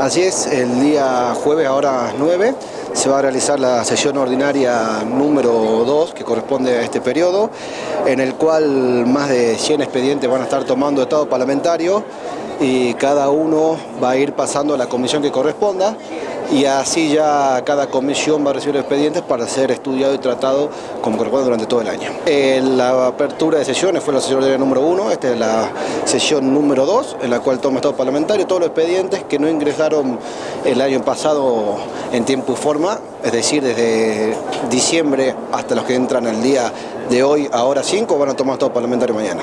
Así es, el día jueves ahora 9 se va a realizar la sesión ordinaria número 2 que corresponde a este periodo, en el cual más de 100 expedientes van a estar tomando estado parlamentario y cada uno va a ir pasando a la comisión que corresponda y así ya cada comisión va a recibir expedientes para ser estudiado y tratado como corresponde durante todo el año. Eh, la apertura de sesiones fue la sesión número 1, esta es la sesión número 2, en la cual toma estado parlamentario todos los expedientes que no ingresaron el año pasado en tiempo y forma, es decir, desde diciembre hasta los que entran el día de hoy, ahora 5, van a tomar estado parlamentario mañana.